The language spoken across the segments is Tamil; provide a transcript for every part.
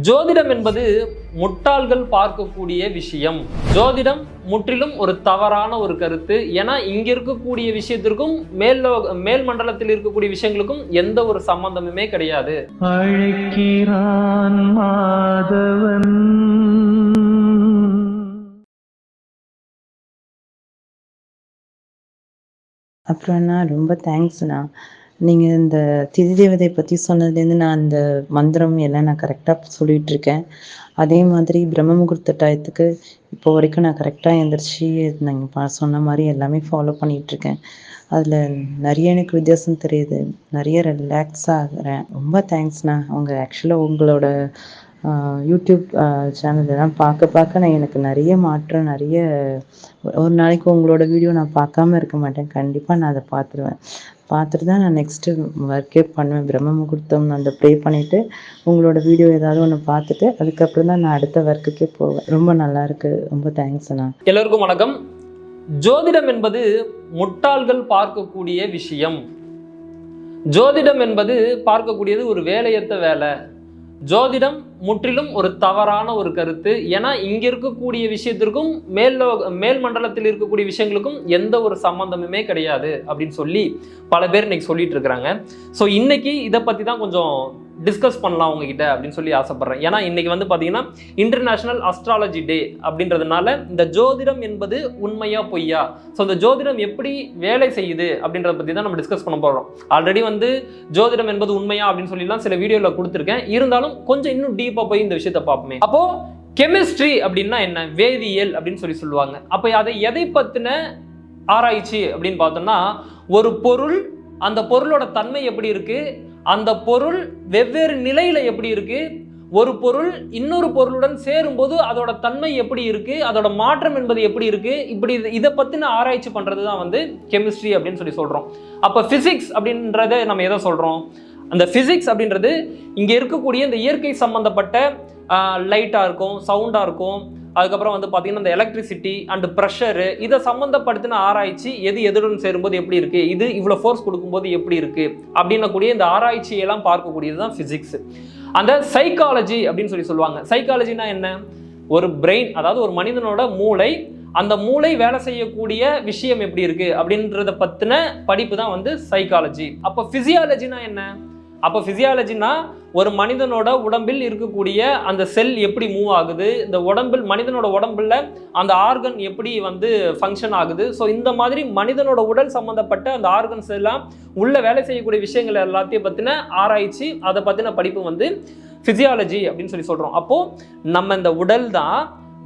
ஜோதிடம் என்பது முட்டாள்கள் பார்க்கக்கூடிய விஷயம். ஜோதிடம் முற்றிலும் ஒரு தவறான ஒரு கருத்து. ஏன்னா இங்க இருக்கக்கூடிய விஷயத்திற்கும் மேல் மேல் மண்டலத்தில் இருக்கக்கூடிய விஷயங்களுக்கும் எந்த ஒரு சம்பந்தமுமே கிடையாது. மாதவன். அப்புறம்ண்ணா ரொம்ப தேங்க்ஸ்ண்ணா நீங்கள் இந்த திதி தேவதை பற்றி சொன்னதுலேருந்து நான் அந்த மந்திரம் எல்லாம் நான் கரெக்டாக சொல்லிகிட்டு இருக்கேன் அதே மாதிரி பிரம்ம முகூர்த்த டயத்துக்கு இப்போ வரைக்கும் நான் கரெக்டாக எழுந்திரிச்சி நீங்கள் சொன்ன மாதிரி எல்லாமே ஃபாலோ பண்ணிகிட்ருக்கேன் அதில் நிறைய எனக்கு வித்தியாசம் தெரியுது. நிறைய ரிலாக்ஸ் ஆகிறேன். ரொம்ப தேங்க்ஸ்ண்ணா அவங்க ஆக்சுவலாக உங்களோட யூடியூப் சேனல்லாம் பார்க்க பார்க்க நான் எனக்கு நிறைய மாற்றம் நிறைய ஒரு நாளைக்கு உங்களோட வீடியோ நான் பார்க்காம இருக்க மாட்டேன். கண்டிப்பாக நான் அதை பார்த்துருவேன். பார்த்துட்டு தான் நான் நெக்ஸ்ட்டு ஒர்க்கே பண்ணுவேன். பிரம்ம முகூர்த்தம் அந்த ப்ரே பண்ணிவிட்டு உங்களோட வீடியோ ஏதாவது ஒன்று பார்த்துட்டு அதுக்கப்புறம் தான் நான் அடுத்த ஒர்க்குக்கே போவேன். ரொம்ப நல்லாயிருக்கு ரொம்ப தேங்க்ஸ் அண்ணா. எல்லோருக்கும் வணக்கம். ஜோதிடம் என்பது முட்டாள்கள் பார்க்கக்கூடிய விஷயம். ஜோதிடம் என்பது பார்க்கக்கூடியது ஒரு வேலையற்ற வேலை. ஜோதிடம் முற்றிலும் ஒரு தவறான ஒரு கருத்து. ஏன்னா இங்கே இருக்கக்கூடிய விஷயத்திற்கும் மேல் மேல் மண்டலத்தில் இருக்கக்கூடிய விஷயங்களுக்கும் எந்த ஒரு சம்பந்தமுமே கிடையாது அப்படின்னு சொல்லி பல பேர் இன்னைக்கு சொல்லிட்டு இருக்கிறாங்க. ஸோ இன்னைக்கு இதை பற்றி தான் கொஞ்சம் டிஸ்கஸ் பண்ணலாம் உங்ககிட்ட அப்படின்னு சொல்லி ஆசைப்படுறேன். ஏன்னா இன்னைக்கு வந்து பார்த்தீங்கன்னா இன்டர்நேஷனல் அஸ்ட்ராலஜி டே அப்படின்றதுனால இந்த ஜோதிடம் என்பது உண்மையா பொய்யா? ஸோ இந்த ஜோதிடம் எப்படி வேலை செய்யுது அப்படின்றத பற்றி தான் நம்ம டிஸ்கஸ் பண்ண போகிறோம் ஆல்ரெடி வந்து ஜோதிடம் என்பது உண்மையா அப்படின்னு சொல்லிலாம் சில வீடியோவில் கொடுத்துருக்கேன். இருந்தாலும் கொஞ்சம் இன்னும் டீப்பாக போய் இந்த விஷயத்தை பார்ப்போமே. அப்போ கெமிஸ்ட்ரி அப்படின்னா என்ன? வேதியியல் அப்படின்னு சொல்லி சொல்லுவாங்க. அப்போ அதை எதை பற்றின ஆராய்ச்சி அப்படின்னு பார்த்தோம்னா ஒரு பொருள் அந்த பொருளோட தன்மை எப்படி இருக்கு? அந்த பொருள் வெவ்வேறு நிலையில எப்படி இருக்கு? ஒரு பொருள் இன்னொரு பொருளுடன் சேரும்போது அதோட தன்மை எப்படி இருக்கு? அதோட மாற்றம் என்பது எப்படி இருக்கு? இப்படி இதை பத்தின ஆராய்ச்சி பண்றது தான் வந்து கெமிஸ்ட்ரி அப்படின்னு சொல்லி சொல்றோம். அப்ப பிசிக்ஸ் அப்படின்றத நம்ம எதை சொல்றோம்? அந்த ஃபிசிக்ஸ் அப்படின்றது இங்கே இருக்கக்கூடிய இந்த இயற்கை சம்மந்தப்பட்ட லைட்டாக இருக்கும் சவுண்டாக இருக்கும். அதுக்கப்புறம் வந்து பார்த்தீங்கன்னா இந்த எலக்ட்ரிசிட்டி அண்ட் ப்ரெஷரு இதை சம்மந்தப்படுத்தின ஆராய்ச்சி எது எதுடன் சேரும்போது எப்படி இருக்குது இது இவ்வளோ ஃபோர்ஸ் கொடுக்கும்போது எப்படி இருக்குது அப்படின்னக்கூடிய இந்த ஆராய்ச்சியெல்லாம் பார்க்கக்கூடியது தான் ஃபிசிக்ஸ் அந்த சைக்காலஜி அப்படின்னு சொல்லி சொல்லுவாங்க. சைக்காலஜினா என்ன? ஒரு பிரெயின் அதாவது ஒரு மனிதனோட மூளை அந்த மூளை வேலை செய்யக்கூடிய விஷயம் எப்படி இருக்குது அப்படின்றத பற்றின படிப்பு தான் வந்து சைக்காலஜி அப்போ ஃபிசியாலஜினா என்ன? அப்போ ஃபிசியாலஜினா ஒரு மனிதனோட உடம்பில் இருக்கக்கூடிய அந்த செல் எப்படி மூவ் ஆகுது? இந்த உடம்பில் மனிதனோட உடம்புல அந்த ஆர்கன் எப்படி வந்து ஃபங்க்ஷன் ஆகுது? ஸோ இந்த மாதிரி மனிதனோட உடல் சம்மந்தப்பட்ட அந்த ஆர்கன்ஸ் எல்லாம் உள்ளே வேலை செய்யக்கூடிய விஷயங்கள் எல்லாத்தையும் பற்றின ஆராய்ச்சி அதை பற்றின படிப்பு வந்து ஃபிசியாலஜி அப்படின்னு சொல்லி சொல்கிறோம் அப்போது நம்ம இந்த உடல் தான்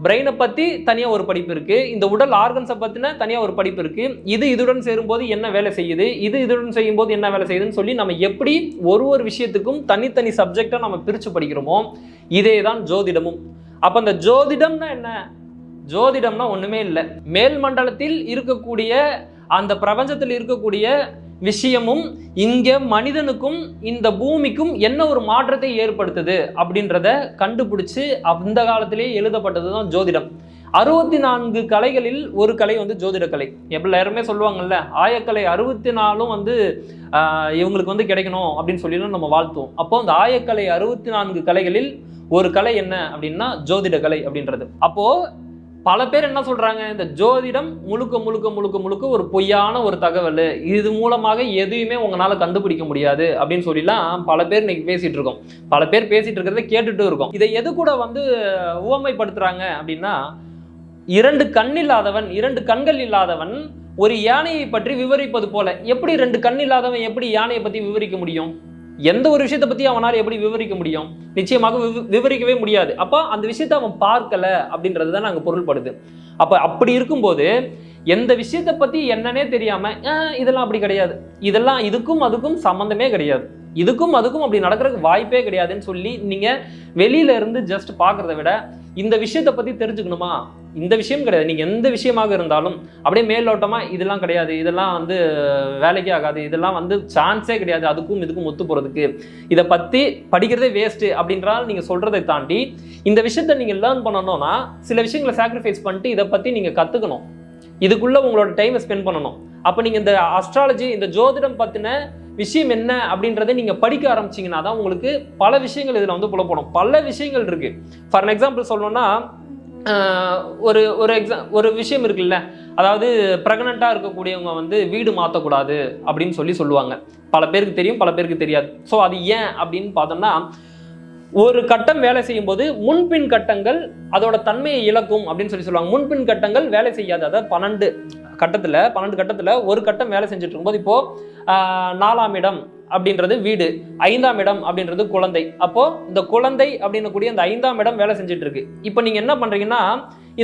பிரெயினை பற்றி தனியாக ஒரு படிப்பு இருக்குது இந்த உடல் ஆர்கன்ஸை பற்றின தனியாக ஒரு படிப்பு இருக்குது இது இதுடன் சேரும்போது என்ன வேலை செய்யுது? இது இதுடன் செய்யும்போது என்ன வேலை செய்யுதுன்னு சொல்லி நம்ம எப்படி ஒரு ஒரு விஷயத்துக்கும் தனித்தனி சப்ஜெக்டாக நம்ம பிரித்து படிக்கிறோமோ இதே தான் ஜோதிடமும். அப்போ அந்த ஜோதிடம்னா என்ன? ஜோதிடம்னா ஒன்றுமே இல்லை. மேல் மண்டலத்தில் இருக்கக்கூடிய அந்த பிரபஞ்சத்தில் இருக்கக்கூடிய விஷயமும் இங்கே மனிதனுக்கும் இந்த பூமிக்கும் என்ன ஒரு மாற்றத்தை ஏற்படுத்துது அப்படின்றத கண்டுபிடிச்சு அந்த காலத்திலேயே எழுதப்பட்டது தான் ஜோதிடம். அறுபத்தி நான்கு கலைகளில் ஒரு கலை வந்து ஜோதிட கலை எப்படி எல்லாருமே சொல்லுவாங்கல்ல ஆயக்கலை அறுபத்தி நாலும் வந்து இவங்களுக்கு வந்து கிடைக்கணும் அப்படின்னு சொல்லி நம்ம வாழ்த்துவோம். அப்போ அந்த ஆயக்கலை அறுபத்தி நான்கு கலைகளில் ஒரு கலை என்ன அப்படின்னா ஜோதிட கலை அப்படின்றது. அப்போது பல பேர் என்ன சொல்றாங்க? இந்த ஜோதிடம் முழுக்க முழுக்க முழுக்க முழுக்க ஒரு பொய்யான ஒரு தகவல். இது மூலமாக எதையுமே உங்களால கண்டுபிடிக்க முடியாது அப்படின்னு சொல்லிலாம் பல பேர் இன்னைக்கு பேசிட்டு இருக்கோம். பல பேர் பேசிட்டு இருக்கிறத கேட்டுட்டு இருக்கோம். இதை எது கூட வந்து உவமைப்படுத்துறாங்க அப்படின்னா இரண்டு கண் இல்லாதவன் இரண்டு கண்கள் இல்லாதவன் ஒரு யானையை பற்றி விவரிப்பது போல. எப்படி ரெண்டு கண் இல்லாதவன் எப்படி யானையை பத்தி விவரிக்க முடியும்? எந்த ஒரு விஷயத்தை பற்றி அவனால் எப்படி விவரிக்க முடியும்? நிச்சயமாக விவ- விவரிக்கவே முடியாது. அப்போ அந்த விஷயத்தை அவன் பார்க்கல அப்படின்றது தான் நாங்கள் பொருள்படுது. அப்போ அப்படி இருக்கும்போது எந்த விஷயத்தை பத்தி என்னன்னே தெரியாம "ஆஹ், இதெல்லாம் அப்படி கிடையாது. இதெல்லாம் இதுக்கும் அதுக்கும் சம்மந்தமே கிடையாது. இதுக்கும் அதுக்கும் அப்படி நடக்கிறதுக்கு வாய்ப்பே கிடையாதுன்னு சொல்லி நீங்க வெளியில இருந்து ஜஸ்ட் பார்க்குறத விட இந்த விஷயத்தை பத்தி தெரிஞ்சுக்கணுமா? இந்த விஷயம் கிடையாது. நீங்கள் எந்த விஷயமாக இருந்தாலும் அப்படியே மேலோட்டமாக இதெல்லாம் கிடையாது. இதெல்லாம் வந்து வேலைக்கே ஆகாது. இதெல்லாம் வந்து சான்ஸே கிடையாது. அதுக்கும் இதுக்கும் ஒத்து போகிறதுக்கு இதை பற்றி படிக்கிறதே வேஸ்ட்டு அப்படின்றால் நீங்கள் சொல்கிறதை தாண்டி இந்த விஷயத்த நீங்கள் லேர்ன் பண்ணணும்னா சில விஷயங்களை சாக்ரிஃபைஸ் பண்ணிட்டு இதை பற்றி நீங்கள் கற்றுக்கணும் இதுக்குள்ளே உங்களோட டைமை ஸ்பெண்ட் பண்ணணும். அப்போ நீங்கள் இந்த அஸ்ட்ராலஜி இந்த ஜோதிடம் பற்றின விஷயம் என்ன அப்படின்றத நீங்கள் படிக்க ஆரம்பிச்சீங்கன்னா தான் உங்களுக்கு பல விஷயங்கள் இதில் வந்து புலப்படும். பல விஷயங்கள் இருக்குது ஃபார் எக்ஸாம்பிள் சொல்லணும்னா ஒரு ஒரு எக்ஸாம் ஒரு விஷயம் இருக்குல்ல? அதாவது ப்ரெக்னெண்ட்டாக இருக்கக்கூடியவங்க வந்து வீடு மாற்றக்கூடாது அப்படின்னு சொல்லி சொல்லுவாங்க. பல பேருக்கு தெரியும் பல பேருக்கு தெரியாது. ஸோ அது ஏன் அப்படின்னு பார்த்தோம்னா ஒரு கட்டம் வேலை செய்யும் போது முன்பின் கட்டங்கள் அதோட தன்மையை இழக்கும் அப்படின்னு சொல்லி சொல்லுவாங்க. முன்பின் கட்டங்கள் வேலை செய்யாது. அதாவது பன்னெண்டு கட்டத்தில் பன்னெண்டு கட்டத்தில் ஒரு கட்டம் வேலை செஞ்சுட்டு இருக்கும்போது இப்போது நாலாம் இடம் அப்படின்றது வீடு ஐந்தாம் இடம் அப்படின்றது குழந்தை. அப்போ இந்த குழந்தை அப்படின்னக்கூடிய இந்த ஐந்தாம் இடம் வேலை செஞ்சுட்டு இருக்கு இப்போ நீங்க என்ன பண்றீங்கன்னா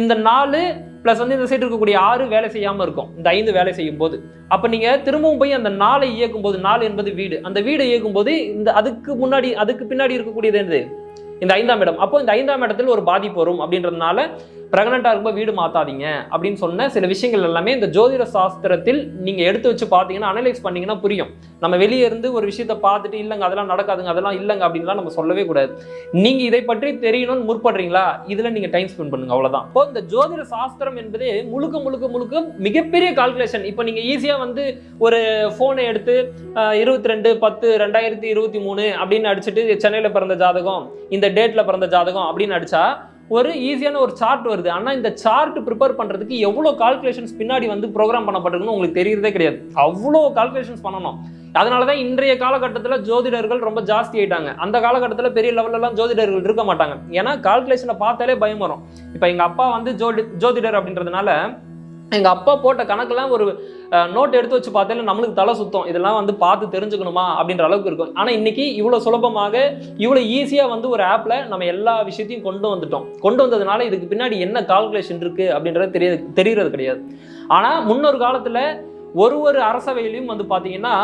இந்த நாலு ப்ளஸ் வந்து இந்த சைடு இருக்கக்கூடிய ஆறு வேலை செய்யாம இருக்கும். இந்த ஐந்து வேலை செய்யும் போது அப்போ நீங்க திரும்பவும் போய் அந்த நாளை இயக்கும் போது நாலு என்பது வீடு. அந்த வீடை இயக்கும் போது இந்த அதுக்கு முன்னாடி அதுக்கு பின்னாடி இருக்கக்கூடியது என்னது? இந்த ஐந்தாம் இடம். அப்போ இந்த ஐந்தாம் இடத்தில் ஒரு பாதிப்பு வரும் அப்படின்றதுனால பிரெக்னெண்ட்டாக இருக்கும்போது வீடு மாற்றாதீங்க அப்படின்னு சொன்ன சில விஷயங்கள் எல்லாமே இந்த ஜோதிட சாஸ்திரத்தில் நீங்கள் எடுத்து வச்சு பார்த்தீங்கன்னா அனலைஸ் பண்ணிங்கன்னா புரியும். நம்ம வெளியே இருந்து ஒரு விஷயத்தை பார்த்துட்டு இல்லைங்க அதெல்லாம் நடக்காதுங்க அதெல்லாம் இல்லைங்க அப்படின்லாம் நம்ம சொல்லவே கூடாது. நீங்கள் இதை பற்றி தெரியணும்னு முற்படுறீங்களா? இதில் நீங்கள் டைம் ஸ்பெண்ட் பண்ணுங்க அவ்வளோதான் இப்போ இந்த ஜோதிட சாஸ்திரம் என்பது முழுக்க முழுக்க முழுக்க மிகப்பெரிய கால்குலேஷன் இப்போ நீங்கள் ஈஸியாக வந்து ஒரு ஃபோனை எடுத்து இருபத்தி ரெண்டு பத்து ரெண்டாயிரத்தி இருபத்தி மூணு அப்படின்னு அடிச்சுட்டு சென்னையில் பிறந்த ஜாதகம் இந்த டேட்டில் பிறந்த ஜாதகம் அப்படின்னு அடித்தா ஒரு ஈஸியான ஒரு சார்ட் வருது. ஆனால் இந்த சார்ட் ப்ரிப்பேர் பண்ணுறதுக்கு எவ்வளோ கால்குலேஷன்ஸ் பின்னாடி வந்து ப்ரோக்ராம் பண்ணப்பட்டிருக்குன்னு உங்களுக்கு தெரியறதே கிடையாது. அவ்வளோ கால்குலேஷன்ஸ் பண்ணணும். அதனால தான் இன்றைய காலகட்டத்தில் ஜோதிடர்கள் ரொம்ப ஜாஸ்தி ஆயிட்டாங்க. அந்த காலகட்டத்தில் பெரிய லெவல்லலாம் ஜோதிடர்கள் இருக்க மாட்டாங்க. ஏன்னா கால்குலேஷனை பார்த்தாலே பயம் வரும். இப்போ எங்கள் அப்பா வந்து ஜோடி ஜோதிடர் அப்படின்றதுனால எங்கள் அப்பா போட்ட கணக்கெல்லாம் ஒரு நோட் எடுத்து வச்சு பார்த்தாலே நம்மளுக்கு தலை சுத்தம். இதெல்லாம் வந்து பார்த்து தெரிஞ்சுக்கணுமா அப்படின்ற அளவுக்கு இருக்கும். ஆனால் இன்னைக்கு இவ்வளோ சுலபமாக இவ்வளோ ஈஸியாக வந்து ஒரு ஆப்பில் நம்ம எல்லா விஷயத்தையும் கொண்டு வந்துட்டோம். கொண்டு வந்ததுனால இதுக்கு பின்னாடி என்ன கால்குலேஷன் இருக்குது அப்படின்றது தெரிய தெரிகிறது கிடையாது. ஆனால் முன்னொரு காலத்தில் ஒரு ஒரு அரசவையிலையும் வந்து பார்த்தீங்கன்னா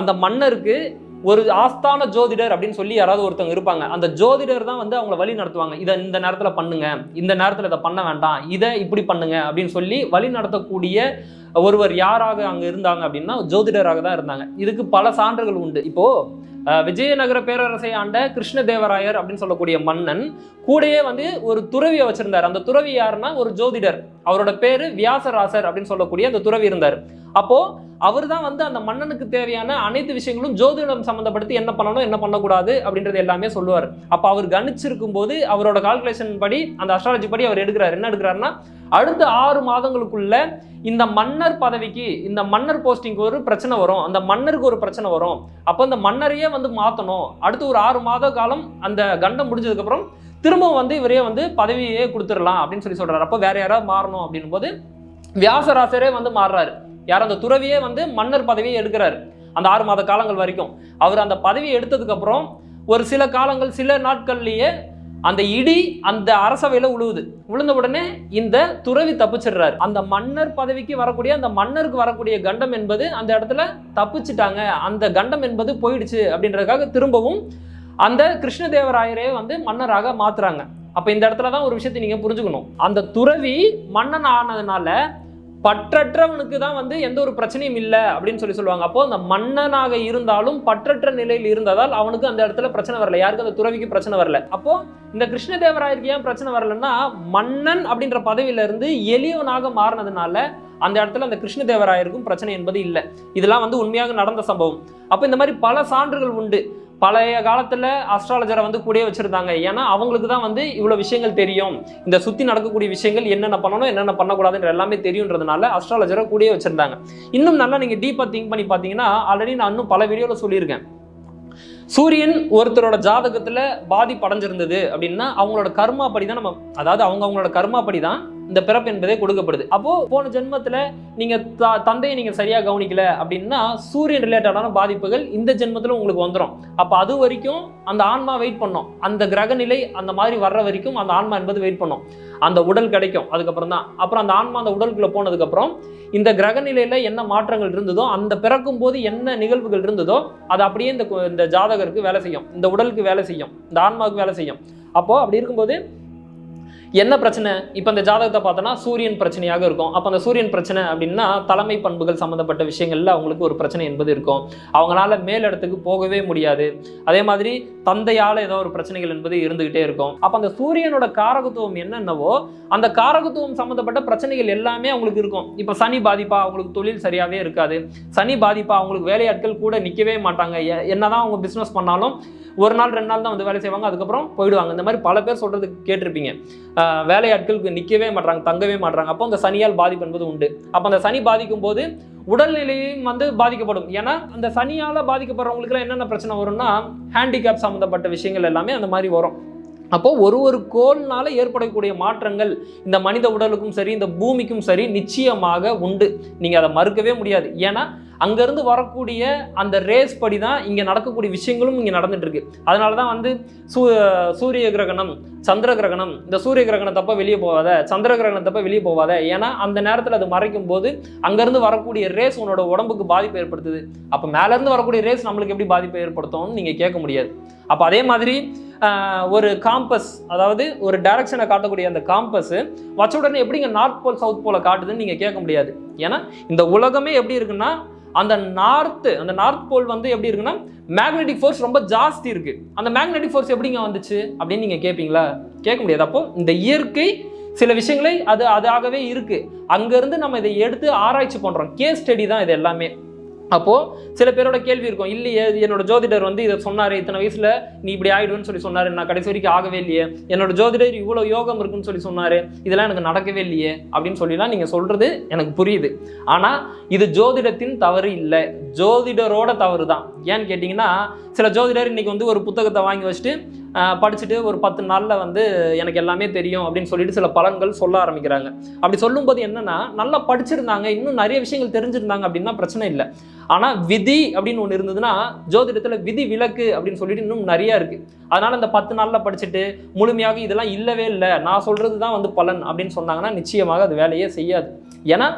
அந்த மன்னருக்கு ஒரு ஆஸ்தான ஜோதிடர் அப்படின்னு சொல்லி யாராவது ஒருத்தவங்க இருப்பாங்க. அந்த ஜோதிடர் தான் வந்து அவங்கள வழி நடத்துவாங்க. இதை இந்த நேரத்தில் பண்ணுங்க. இந்த நேரத்தில் இதை பண்ண வேண்டாம். இதை இப்படி பண்ணுங்க அப்படின்னு சொல்லி வழி நடத்தக்கூடிய ஒருவர் யாராக அங்கே இருந்தாங்க அப்படின்னா ஜோதிடராக தான் இருந்தாங்க. இதுக்கு பல சான்றுகள் உண்டு. இப்போ விஜயநகர பேரரசை ஆண்ட கிருஷ்ணதேவராயர் அப்படின்னு சொல்லக்கூடிய மன்னன் கூடயே வந்து ஒரு துறவியை வச்சிருந்தார். அந்த துறவி யாருன்னா ஒரு ஜோதிடர். அவரோட பேரு வியாசராசர் அப்படின்னு சொல்லக்கூடிய அந்த துறவி இருந்தார். அப்போ அவர் தான் வந்து அந்த மன்னனுக்கு தேவையான அனைத்து விஷயங்களும் ஜோதிடம் சம்மந்தப்படுத்தி என்ன பண்ணணும் என்ன பண்ணக்கூடாது அப்படின்றது எல்லாமே சொல்லுவார். அப்போ அவர் கணிச்சிருக்கும் போது அவரோட கால்குலேஷன் படி அந்த அஸ்ட்ராலஜி படி அவர் எடுக்கிறார். என்ன எடுக்கிறாருன்னா அடுத்த ஆறு மாதங்களுக்குள்ள இந்த மன்னர் பதவிக்கு இந்த மன்னர் போஸ்டிங்க்கு ஒரு பிரச்சனை வரும். அந்த மன்னருக்கு ஒரு பிரச்சனை வரும். அப்போ அந்த மன்னரையே வந்து மாற்றணும் அடுத்து ஒரு ஆறு மாத காலம் அந்த கண்டம் முடிஞ்சதுக்கப்புறம் திரும்பவும் வந்து இவரே வந்து பதவியே கொடுத்துடலாம் அப்படின்னு சொல்லி சொல்கிறார் அப்போ வேற யாராவது மாறணும் அப்படின்னும் போது வியாசராசரே வந்து மாறுறாரு. யார்? அந்த துறவியே வந்து மன்னர் பதவியை எடுக்கிறாரு. அந்த ஆறு மாத காலங்கள் வரைக்கும். அவர் அந்த பதவியை எடுத்ததுக்கப்புறம் ஒரு சில காலங்கள் சில நாட்கள்லேயே அந்த இடி அந்த அரசவையில உழுவுது. விழுந்த உடனே இந்த துறவி தப்பிச்சிடுறாரு. அந்த மன்னர் பதவிக்கு வரக்கூடிய அந்த மன்னருக்கு வரக்கூடிய கண்டம் என்பது அந்த இடத்துல தப்பிச்சிட்டாங்க. அந்த கண்டம் என்பது போயிடுச்சு அப்படின்றதுக்காக திரும்பவும் அந்த கிருஷ்ணதேவராயரே வந்து மன்னராக மாத்துறாங்க. அப்ப இந்த இடத்துல தான் ஒரு விஷயத்தை நீங்க புரிஞ்சுக்கணும். அந்த துறவி மன்னன் ஆனதுனால பற்றற்றவனுக்கு தான் வந்து எந்த ஒரு பிரச்சனையும் இல்லை அப்படின்னு சொல்லி சொல்லுவாங்க. அப்போ அந்த மன்னனாக இருந்தாலும் பற்றற்ற நிலையில் இருந்ததால் அவனுக்கு அந்த இடத்துல பிரச்சனை வரல. யாருக்கு அந்த துறவிக்கு பிரச்சனை வரல. அப்போ இந்த கிருஷ்ணதேவராயருக்கு ஏன் பிரச்சனை வரலன்னா மன்னன் அப்படின்ற பதவியில இருந்து எளியவனாக மாறினதுனால அந்த இடத்துல அந்த கிருஷ்ணதேவராயருக்கும் பிரச்சனை என்பது இல்லை. இதெல்லாம் வந்து உண்மையாக நடந்த சம்பவம். அப்போ இந்த மாதிரி பல சான்றுகள் உண்டு. பழைய காலத்தில் அஸ்ட்ராலஜரை வந்து கூடயே வச்சுருந்தாங்க. ஏன்னா அவங்களுக்கு தான் வந்து இவ்வளோ விஷயங்கள் தெரியும். இந்த சுற்றி நடக்கக்கூடிய விஷயங்கள் என்னென்ன பண்ணணும் என்னென்ன பண்ணக்கூடாதுன்ற எல்லாமே தெரியுன்றதுனால அஸ்ட்ராலஜரை கூடயே வச்சிருந்தாங்க. இன்னும் நல்லா நீங்கள் டீப்பாக திங்க் பண்ணி பார்த்தீங்கன்னா ஆல்ரெடி நான் இன்னும் பல வீடியோவில் சொல்லியிருக்கேன். சூரியன் ஒருத்தரோட ஜாதகத்தில் பாதிப்படைஞ்சிருந்தது அப்படின்னா அவங்களோட கர்மாப்படி தான் நம்ம அதாவது அவங்க அவங்களோட கர்மாப்படி தான் இந்த பிறப்பு என்பதே கொடுக்கப்படுது. அப்போ போன ஜென்மத்துல நீங்க த- தந்தையை நீங்க சரியா கவனிக்கல அப்படின்னா சூரியன் ரிலேட்டடான பாதிப்புகள் இந்த ஜென்மத்துல உங்களுக்கு வந்துடும் அப்ப அது வரைக்கும் அந்த ஆன்மா வெயிட் பண்ணும். அந்த கிரக நிலை அந்த மாதிரி வர்ற வரைக்கும் அந்த ஆன்மா என்பது வெயிட் பண்ணும். அந்த உடல் கிடைக்கும் அதுக்கப்புறம் தான். அப்புறம் அந்த ஆன்மா அந்த உடலுக்குள்ள போனதுக்கு அப்புறம் இந்த கிரக நிலையில என்ன மாற்றங்கள் இருந்ததோ அந்த பிறக்கும் போது என்ன நிகழ்வுகள் இருந்ததோ அது அப்படியே இந்த இந்த ஜாதகருக்கு வேலை செய்யும். இந்த உடலுக்கு வேலை செய்யும். இந்த ஆன்மாவுக்கு வேலை செய்யும். அப்போ அப்படி இருக்கும்போது என்ன பிரச்சனை? இப்போ இந்த ஜாதகத்தை பார்த்தோன்னா சூரியன் பிரச்சனையாக இருக்கும். அப்போ அந்த சூரியன் பிரச்சனை அப்படின்னா தலைமை பண்புகள் சம்மந்தப்பட்ட விஷயங்களில் அவங்களுக்கு ஒரு பிரச்சனை என்பது இருக்கும். அவங்களால மேலிடத்துக்கு போகவே முடியாது. அதே மாதிரி தந்தையால் ஏதோ ஒரு பிரச்சனைகள் என்பது இருந்துகிட்டே இருக்கும். அப்போ அந்த சூரியனோட காரகத்துவம் என்னென்னவோ அந்த காரகத்துவம் சம்மந்தப்பட்ட பிரச்சனைகள் எல்லாமே அவங்களுக்கு இருக்கும். இப்போ சனி பாதிப்பா அவங்களுக்கு தொழில் சரியாகவே இருக்காது. சனி பாதிப்பா அவங்களுக்கு வேலையாட்கள் கூட நிற்கவே மாட்டாங்க. என்ன என்னதான் அவங்க பிஸ்னஸ் பண்ணாலும் ஒரு நாள் ரெண்டு நாள் தான் வந்து வேலை செய்வாங்க. அதுக்கப்புறம் போயிடுவாங்க. இந்த மாதிரி பல பேர் சொல்கிறது கேட்டிருப்பீங்க. வேலையாட்களுக்கு நிற்கவே மாட்றாங்க தங்கவே மாட்டுறாங்க அப்போ அந்த சனியால் பாதிப்பு என்பது உண்டு. அப்போ அந்த சனி பாதிக்கும் போது உடல்நிலையும் வந்து பாதிக்கப்படும். ஏன்னா அந்த சனியால் பாதிக்கப்படுறவங்களுக்குலாம் என்னென்ன பிரச்சனை வரும்னா ஹேண்டிகேப் சம்மந்தப்பட்ட விஷயங்கள் எல்லாமே அந்த மாதிரி வரும். அப்போது ஒரு ஒரு கோள்னால ஏற்படக்கூடிய மாற்றங்கள் இந்த மனித உடலுக்கும் சரி இந்த பூமிக்கும் சரி நிச்சயமாக உண்டு. நீங்கள் அதை மறுக்கவே முடியாது. ஏன்னா அங்கேருந்து வரக்கூடிய அந்த ரேஸ் படி தான் இங்கே நடக்கக்கூடிய விஷயங்களும் இங்கே நடந்துகிட்ருக்கு அதனால தான் வந்து சூ சூரிய கிரகணம் சந்திர கிரகணம் இந்த சூரிய கிரகணத்தப்ப வெளியே போகாத சந்திர கிரகணத்தப்ப வெளியே போகாத. ஏன்னா அந்த நேரத்தில் அது மறைக்கும் போது அங்கேருந்து வரக்கூடிய ரேஸ் உன்னோட உடம்புக்கு பாதிப்பு ஏற்படுத்துது. அப்போ மேலேருந்து வரக்கூடிய ரேஸ் நம்மளுக்கு எப்படி பாதிப்பை ஏற்படுத்தும்னு நீங்கள் கேட்க முடியாது. அப்போ அதே மாதிரி ஒரு காம்பஸ் அதாவது ஒரு டைரக்ஷனை காட்டக்கூடிய அந்த காம்பஸ் வச்ச உடனே எப்படிங்க நார்த் போல் சவுத் போல காட்டுதுன்னு நீங்கள் கேட்க முடியாது. ஏன்னா இந்த உலகமே எப்படி இருக்குன்னா அந்த நார்த்து அந்த நார்த் போல் வந்து எப்படி இருக்குன்னா மேக்னெட்டிக் ஃபோர்ஸ் ரொம்ப ஜாஸ்தி இருக்கு. அந்த மேக்னெட்டிக் ஃபோர்ஸ் எப்படிங்க வந்துச்சு? அப்படின்னு நீங்க கேட்பீங்களா கேட்க முடியாது. அப்போ இந்த இயற்கை சில விஷயங்களை அது அதாகவே இருக்கு. அங்கிருந்து நம்ம இதை எடுத்து ஆராய்ச்சி பண்றோம். கேஸ் ஸ்டடி தான் இது எல்லாமே. அப்போது சில பேரோட கேள்வி இருக்கும் இல்லையே என்னோட ஜோதிடர் வந்து இதை சொன்னார் இத்தனை வயசில் நீ இப்படி ஆகிடுவேன்னு சொல்லி சொன்னார் நான் கடைசி வரைக்கும் ஆகவே இல்லையே. என்னோட ஜோதிடர் இவ்வளோ யோகம் இருக்குன்னு சொல்லி சொன்னார் இதெல்லாம் எனக்கு நடக்கவே இல்லையே அப்படின்னு சொல்லிலாம் நீங்கள் சொல்கிறது எனக்கு புரியுது. ஆனால் இது ஜோதிடத்தின் தவறு இல்லை. ஜோதிடரோட தவறு தான் ஏன்னு கேட்டிங்கன்னா சில ஜோதிடர் இன்னைக்கு வந்து ஒரு புத்தகத்தை வாங்கி வச்சுட்டு படிச்சுட்டு ஒரு பத்து நாளில் வந்து எனக்கு எல்லாமே தெரியும் அப்படின்னு சொல்லிட்டு சில பலன்கள் சொல்ல ஆரம்பிக்கிறாங்க. அப்படி சொல்லும்போது என்னன்னா நல்லா படிச்சிருந்தாங்க இன்னும் நிறைய விஷயங்கள் தெரிஞ்சிருந்தாங்க அப்படின்னா பிரச்சனை இல்லை. ஆனால் விதி அப்படின்னு ஒன்று இருந்ததுன்னா ஜோதிடத்தில் விதி விலக்கு அப்படின்னு சொல்லிட்டு இன்னும் நிறைய இருக்குது அதனால் இந்த பத்து நாளில் படிச்சுட்டு முழுமையாக இதெல்லாம் இல்லவே இல்லை. நான் சொல்கிறது தான் வந்து பலன் அப்படின்னு சொன்னாங்கன்னா நிச்சயமாக அது வேலையே செய்யாது. ஏன்னா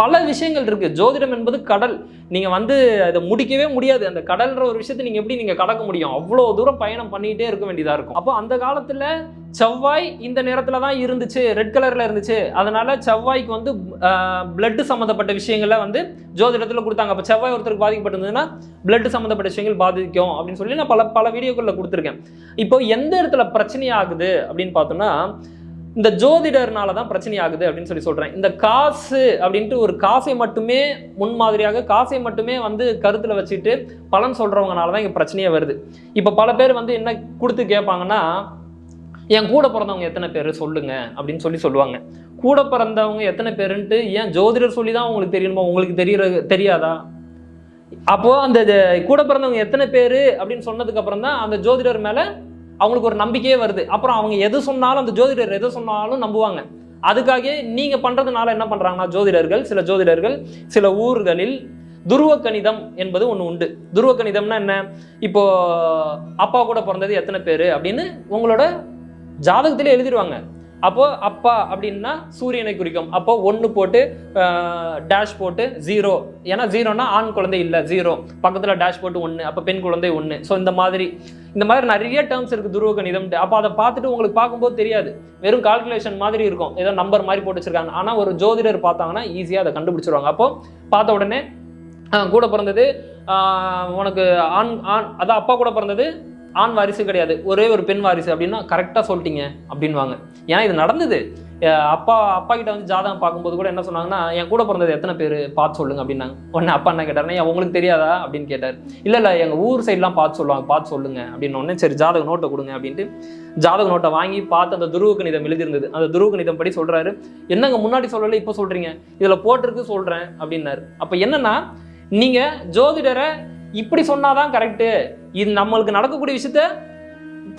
பல விஷயங்கள் இருக்குது ஜோதிடம் என்பது கடல். நீங்கள் வந்து அதை முடிக்கவே முடியாது. அந்த கடல்ன்ற ஒரு விஷயத்தை நீங்கள் எப்படி நீங்கள் கடக்க முடியும்? அவ்வளோ தூரம் பயணம் பண்ணிக்கிட்டே இருக்க வேண்டியதாக இருக்கும். அப்போ அந்த காலத்தில் செவ்வாய் இந்த நேரத்தில் தான் இருந்துச்சு. ரெட் கலரில் இருந்துச்சு. அதனால் செவ்வாய்க்கு வந்து பிளட்டு சம்மந்தப்பட்ட விஷயங்களை வந்து ஜோதிடத்தில் கொடுத்தாங்க. அப்போ செவ்வாய் ஒருத்தருக்கு பாதிக்கப்பட்டிருந்ததுன்னா பிளட்டு சம்மந்தப்பட்ட விஷயங்கள் பாதிக்கும் அப்படின்னு சொல்லி நான் பல பல வீடியோக்களில் கொடுத்துருக்கேன். இப்போ எந்த இடத்துல பிரச்சனை ஆகுது அப்படின்னு பார்த்தோம்னா இந்த ஜோதிடர்னால தான் பிரச்சனை ஆகுது அப்படின்னு சொல்லி சொல்றேன். இந்த காசு அப்படின்ட்டு ஒரு காசை மட்டுமே முன்மாதிரியாக காசை மட்டுமே வந்து கருத்தில் வச்சுட்டு பலன் சொல்றவங்கனால தான் இங்க பிரச்சனையே வருது. இப்போ பல பேர் வந்து என்ன கொடுத்து கேட்பாங்கன்னா என் கூட பிறந்தவங்க எத்தனை பேர்? சொல்லுங்க. அப்படின்னு சொல்லி சொல்லுவாங்க. கூட பிறந்தவங்க எத்தனை பேருன்ட்டு ஏன் ஜோதிடர் சொல்லி தான் உங்களுக்கு தெரியணுமா? உங்களுக்கு தெரியற தெரியாதா? அப்போ அந்த கூட பிறந்தவங்க எத்தனை பேர்? அப்படின்னு சொன்னதுக்கு அப்புறம் தான் அந்த ஜோதிடர் மேலே அவங்களுக்கு ஒரு நம்பிக்கையே வருது. அப்புறம் அவங்க எது சொன்னாலும் அந்த ஜோதிடர் எது சொன்னாலும் நம்புவாங்க. அதுக்காக நீங்க பண்றதுனால என்ன பண்றாங்கன்னா ஜோதிடர்கள் சில ஜோதிடர்கள் சில ஊர்களில் துருவ கணிதம் என்பது ஒன்று உண்டு. துருவ கணிதம்னா என்ன? இப்போ அப்பா கூட பிறந்தது எத்தனை பேர்? அப்படின்னு உங்களோட ஜாதகத்திலே எழுதிடுவாங்க. அப்போ அப்பா அப்படின்னா சூரியனை குறிக்கும். அப்போ ஒன்று போட்டு டேஷ் போட்டு ஜீரோ ஏன்னா ஜீரோனா ஆண் குழந்தை இல்லை ஜீரோ பக்கத்தில் டேஷ் போட்டு ஒன்று அப்போ பெண் குழந்தை ஒன்று ஸோ இந்த மாதிரி இந்த மாதிரி நிறைய டேர்ம்ஸ் இருக்குது துருவ கணிதம் அப்போ அதை பார்த்துட்டு உங்களுக்கு பார்க்கும்போது தெரியாது. வெறும் கால்குலேஷன் மாதிரி இருக்கும். ஏதோ நம்பர் மாதிரி போட்டு வச்சிருக்காங்க. ஆனால் ஒரு ஜோதிடர் பார்த்தாங்கன்னா ஈஸியாக அதை கண்டுபிடிச்சிருவாங்க. அப்போ பார்த்த உடனே கூட பிறந்தது உனக்கு ஆண் ஆண் அதான் அப்பா கூட பிறந்தது ஆண் வாரிசு கிடையாது. ஒரே ஒரு பெண் வாரிசு அப்படின்னா கரெக்டாக சொல்லிட்டீங்க அப்படின்வாங்க ஏன்னா இது நடந்தது. அப்பா அப்பா கிட்ட வந்து ஜாதகம் பார்க்கும்போது கூட என்ன சொன்னாங்கன்னா என் கூட பிறந்தது எத்தனை பேர்? பார்த்து சொல்லுங்க அப்படின்னாங்க. உடனே அப்பா என்ன கேட்டாருன்னா உங்களுக்கு தெரியாதா? அப்படின்னு கேட்டார். இல்லை இல்லை எங்கள் ஊர் சைட்லாம் பார்த்து சொல்லுவாங்க. பார்த்து சொல்லுங்க அப்படின்னு உடனே சரி ஜாதக நோட்டை கொடுங்க அப்படின்ட்டு ஜாதக நோட்டை வாங்கி பார்த்து அந்த துருவ கணிதம் எழுதியிருந்தது. அந்த துருவ கணிதம் படி சொல்கிறாரு என்னங்க முன்னாடி சொல்லலை இப்போ சொல்கிறீங்க இதில் போட்டிருக்கு சொல்கிறேன் அப்படின்னாரு. அப்போ என்னன்னா நீங்கள் ஜோதிடரை இப்படி சொன்னாதான் கரெக்டு இது நம்மளுக்கு நடக்கக்கூடிய விஷயத்த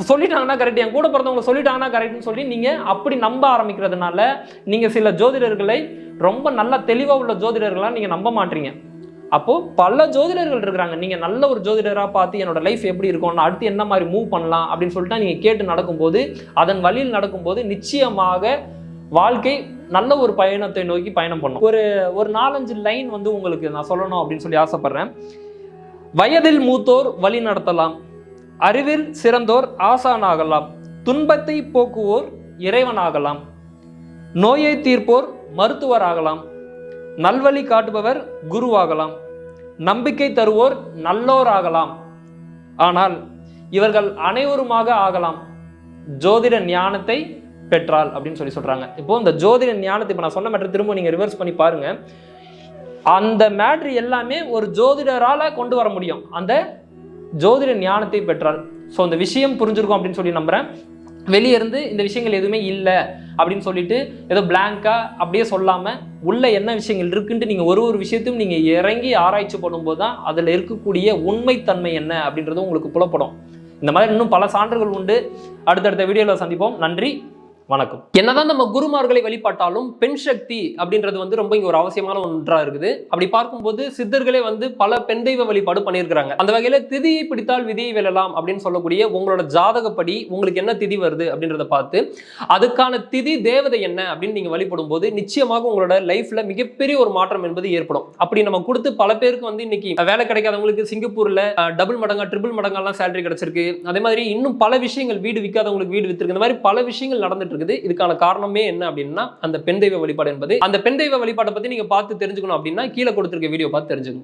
சொல்லிட்டாங்கன்னா கரெக்ட் என் கூட பிறந்தவங்க சொல்லிட்டாங்கன்னா கரெக்ட்னு சொல்லி நீங்கள் அப்படி நம்ப ஆரம்பிக்கிறதுனால நீங்கள் சில ஜோதிடர்களை ரொம்ப நல்ல தெளிவாக உள்ள ஜோதிடர்களாக நீங்கள் நம்ப மாட்டீங்க. அப்போது பல ஜோதிடர்கள் இருக்கிறாங்க. நீங்கள் நல்ல ஒரு ஜோதிடராக பார்த்து என்னோட லைஃப் எப்படி இருக்கும் நான் அடுத்து என்ன மாதிரி மூவ் பண்ணலாம் அப்படின்னு சொல்லிட்டு நீங்கள் கேட்டு நடக்கும்போது அதன் வழியில் நடக்கும்போது நிச்சயமாக வாழ்க்கை நல்ல ஒரு பயணத்தை நோக்கி பயணம் பண்ணும். ஒரு ஒரு நாலஞ்சு லைன் வந்து உங்களுக்கு நான் சொல்லணும் அப்படின்னு சொல்லி ஆசைப்பட்றேன். வயதில் மூத்தோர் வழி நடத்தலாம். அறிவில் சிறந்தோர் ஆசானாகலாம். துன்பத்தை போக்குவோர் இறைவனாகலாம். நோயை தீர்ப்போர் மருத்துவர் ஆகலாம் நல்வழி காட்டுபவர் குருவாகலாம். நம்பிக்கை தருவோர் நல்லோர் ஆகலாம் ஆனால் இவர்கள் அனைவருமாக ஆகலாம். ஜோதிட ஞானத்தை பெற்றால் அப்படின்னு சொல்லி சொல்கிறாங்க இப்போ இந்த ஜோதிட ஞானத்தை இப்போ நான் சொன்ன மட்டும் திரும்ப நீங்கள் ரிவர்ஸ் பண்ணி பாருங்கள் அந்த மேட்ரு எல்லாமே ஒரு ஜோதிடரால் கொண்டு வர முடியும். அந்த ஜோதிட ஞானத்தை பெற்றால். ஸோ அந்த விஷயம் புரிஞ்சிருக்கும் அப்படின்னு சொல்லி நம்புகிறேன் வெளியே இருந்து இந்த விஷயங்கள் எதுவுமே இல்லை அப்படின்னு சொல்லிட்டு ஏதோ பிளாங்காக அப்படியே சொல்லாமல் உள்ள என்ன விஷயங்கள் இருக்குன்ட்டு நீங்கள் ஒரு ஒரு விஷயத்தையும் நீங்கள் இறங்கி ஆராய்ச்சி பண்ணும்போது தான் அதில் இருக்கக்கூடிய உண்மைத்தன்மை என்ன அப்படின்றது உங்களுக்கு புலப்படும். இந்த மாதிரி இன்னும் பல சான்றுகள் உண்டு. அடுத்தடுத்த வீடியோவில் சந்திப்போம். நன்றி. வணக்கம். என்னதான் நம்ம குருமார்களை வழிபாட்டாலும் பெண் சக்தி அப்படின்றது வந்து ரொம்ப இங்க ஒரு அவசியமான ஒன்றா இருக்குது. அப்படி பார்க்கும்போது சித்தர்களே வந்து பல பெண் தெய்வ வழிபாடு பண்ணியிருக்கிறாங்க. அந்த வகையில திதியை பிடித்தால் விதியை வெல்லலாம் அப்படின்னு சொல்லக்கூடிய உங்களோட ஜாதகப்படி உங்களுக்கு என்ன திதி வருது அப்படின்றத பார்த்து அதுக்கான திதி தேவதை என்ன அப்படின்னு நீங்க வழிபடும் போது நிச்சயமாக உங்களோட லைஃப்ல மிகப்பெரிய ஒரு மாற்றம் என்பது ஏற்படும். அப்படி நம்ம கொடுத்து பல பேருக்கு வந்து இன்னைக்கு வேலை கிடைக்காதவங்களுக்கு சிங்கப்பூர்ல டபுள் மடங்கா ட்ரிபிள் மடங்கெல்லாம் சேலரி கிடைச்சிருக்கு. அதே மாதிரி இன்னும் பல விஷயங்கள் வீடு விற்காதவங்களுக்கு வீடு வித்திருக்கு. இந்த மாதிரி பல விஷயங்கள் நடந்துட்டு இருக்குது. இதுக்கான காரணமே என்ன அப்படின்னா அந்த பெண் தெய்வ வழிபாடு என்பது. அந்த பெண் தெய்வ வழிபாட்டை பத்தி நீங்க பார்த்து தெரிஞ்சுக்கணும் அப்படின்னா கீழே கொடுத்திருக்க வீடியோ பார்த்து தெரிஞ்சுக்கணும்